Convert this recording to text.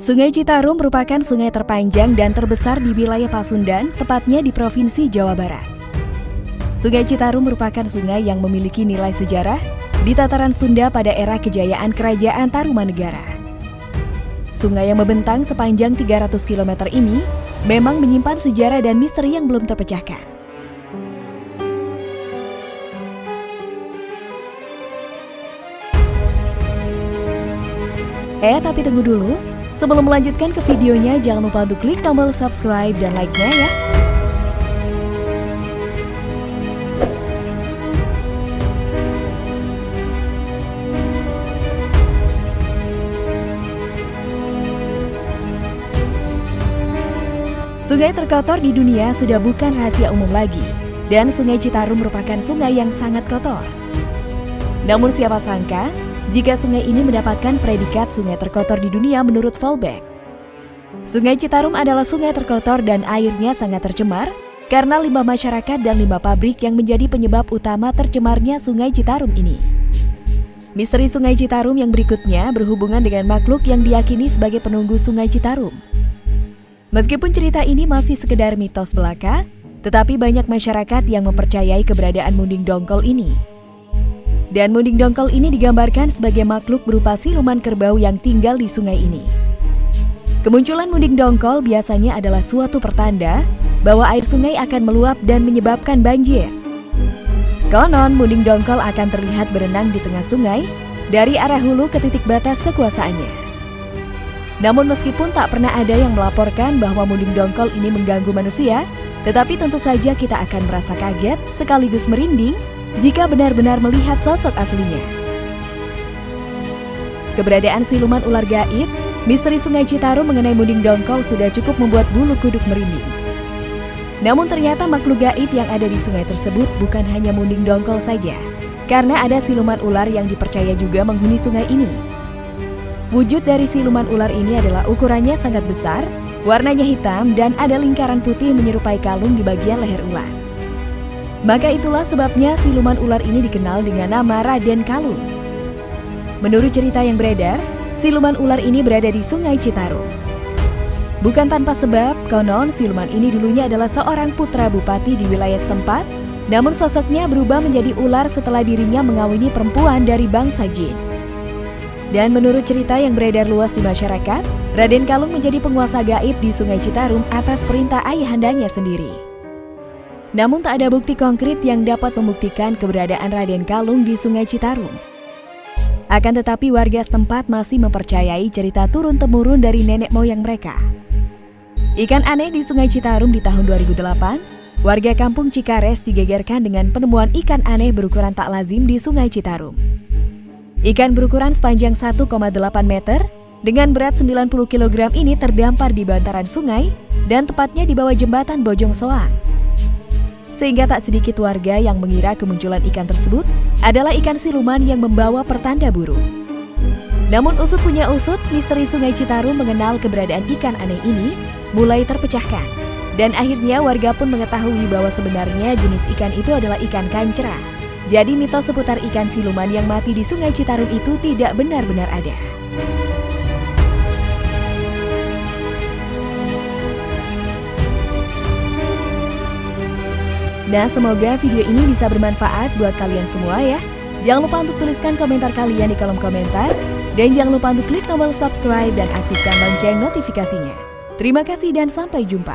Sungai Citarum merupakan sungai terpanjang dan terbesar di wilayah Pasundan, tepatnya di Provinsi Jawa Barat. Sungai Citarum merupakan sungai yang memiliki nilai sejarah di tataran Sunda pada era kejayaan Kerajaan Tarumanegara. Sungai yang membentang sepanjang 300 km ini memang menyimpan sejarah dan misteri yang belum terpecahkan. Eh, tapi tunggu dulu. Sebelum melanjutkan ke videonya, jangan lupa untuk klik tombol subscribe dan like-nya ya. Sungai terkotor di dunia sudah bukan rahasia umum lagi, dan Sungai Citarum merupakan sungai yang sangat kotor. Namun siapa sangka, jika sungai ini mendapatkan predikat sungai terkotor di dunia menurut Volbeck. Sungai Citarum adalah sungai terkotor dan airnya sangat tercemar karena limbah masyarakat dan limbah pabrik yang menjadi penyebab utama tercemarnya Sungai Citarum ini. Misteri Sungai Citarum yang berikutnya berhubungan dengan makhluk yang diyakini sebagai penunggu Sungai Citarum. Meskipun cerita ini masih sekedar mitos belaka, tetapi banyak masyarakat yang mempercayai keberadaan Munding Dongkol ini. Dan munding dongkol ini digambarkan sebagai makhluk berupa siluman kerbau yang tinggal di sungai ini. Kemunculan munding dongkol biasanya adalah suatu pertanda bahwa air sungai akan meluap dan menyebabkan banjir. Konon, munding dongkol akan terlihat berenang di tengah sungai dari arah hulu ke titik batas kekuasaannya. Namun meskipun tak pernah ada yang melaporkan bahwa munding dongkol ini mengganggu manusia, tetapi tentu saja kita akan merasa kaget sekaligus merinding jika benar-benar melihat sosok aslinya. Keberadaan siluman ular gaib, misteri Sungai Citarum mengenai Munding Dongkol sudah cukup membuat bulu kuduk merinding. Namun ternyata makhluk gaib yang ada di sungai tersebut bukan hanya Munding Dongkol saja, karena ada siluman ular yang dipercaya juga menghuni sungai ini. Wujud dari siluman ular ini adalah ukurannya sangat besar, warnanya hitam dan ada lingkaran putih menyerupai kalung di bagian leher ular. Maka itulah sebabnya siluman ular ini dikenal dengan nama Raden Kalung. Menurut cerita yang beredar, siluman ular ini berada di Sungai Citarum. Bukan tanpa sebab, konon siluman ini dulunya adalah seorang putra bupati di wilayah setempat, namun sosoknya berubah menjadi ular setelah dirinya mengawini perempuan dari bangsa jin. Dan menurut cerita yang beredar luas di masyarakat, Raden Kalung menjadi penguasa gaib di Sungai Citarum atas perintah ayahandanya sendiri. Namun tak ada bukti konkret yang dapat membuktikan keberadaan Raden Kalung di Sungai Citarum. Akan tetapi warga setempat masih mempercayai cerita turun-temurun dari nenek moyang mereka. Ikan aneh di Sungai Citarum di tahun 2008, warga kampung Cikares digegerkan dengan penemuan ikan aneh berukuran tak lazim di Sungai Citarum. Ikan berukuran sepanjang 1,8 meter dengan berat 90 kg ini terdampar di bantaran sungai dan tepatnya di bawah jembatan Bojong Soang sehingga tak sedikit warga yang mengira kemunculan ikan tersebut adalah ikan siluman yang membawa pertanda buruk. Namun usut punya usut, misteri Sungai Citarum mengenal keberadaan ikan aneh ini mulai terpecahkan. Dan akhirnya warga pun mengetahui bahwa sebenarnya jenis ikan itu adalah ikan kancera. Jadi mitos seputar ikan siluman yang mati di Sungai Citarum itu tidak benar-benar ada. Nah, semoga video ini bisa bermanfaat buat kalian semua ya. Jangan lupa untuk tuliskan komentar kalian di kolom komentar. Dan jangan lupa untuk klik tombol subscribe dan aktifkan lonceng notifikasinya. Terima kasih dan sampai jumpa.